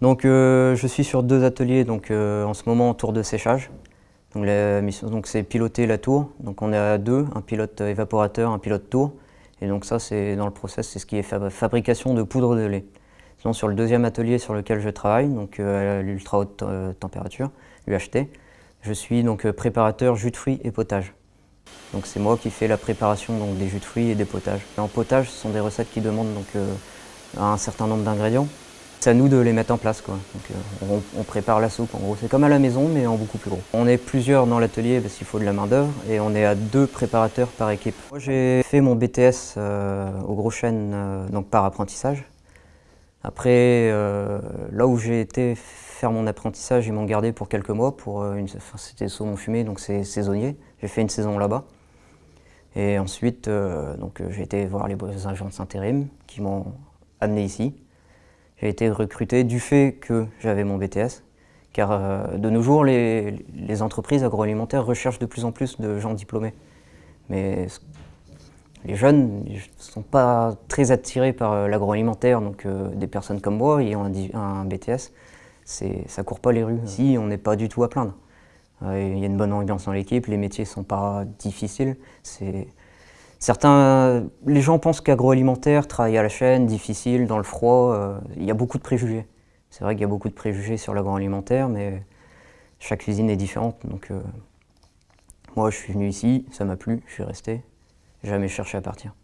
Donc je suis sur deux ateliers donc, en ce moment en tour de séchage. Donc la mission c'est piloter la tour. Donc on est à deux, un pilote évaporateur, un pilote tour. Et donc ça c'est dans le process, c'est ce qui est fabrication de poudre de lait. Sinon sur le deuxième atelier sur lequel je travaille, donc à l'ultra haute température, UHT, je suis donc préparateur jus de fruits et potage. Donc c'est moi qui fais la préparation donc, des jus de fruits et des potages. en potage, ce sont des recettes qui demandent donc, euh, un certain nombre d'ingrédients. C'est à nous de les mettre en place. Quoi. Donc, euh, on, prépare la soupe en gros. C'est comme à la maison mais en beaucoup plus gros. On est plusieurs dans l'atelier parce qu'il faut de la main d'œuvre et on est à deux préparateurs par équipe. Moi j'ai fait mon BTS euh, au Gros Chêne donc par apprentissage. Après, là où j'ai été faire mon apprentissage, ils m'ont gardé pour quelques mois. Pour une, c'était saumon fumé, donc c'est saisonnier. J'ai fait une saison là-bas. Et ensuite, euh, donc, euh, j'ai été voir les agences intérim qui m'ont amené ici. J'ai été recruté du fait que j'avais mon BTS, car euh, de nos jours, les, entreprises agroalimentaires recherchent de plus en plus de gens diplômés. Mais les jeunes ne sont pas très attirés par l'agroalimentaire, donc des personnes comme moi ayant un, un BTS, ça court pas les rues. Ici, on n'est pas du tout à plaindre. Il y a une bonne ambiance dans l'équipe, les métiers ne sont pas difficiles. Certains, les gens pensent qu'agroalimentaire, travailler à la chaîne, difficile, dans le froid, euh, il y a beaucoup de préjugés. C'est vrai qu'il y a beaucoup de préjugés sur l'agroalimentaire, mais chaque cuisine est différente. Donc, euh, moi, je suis venu ici, ça m'a plu, je suis resté. Jamais cherché à partir.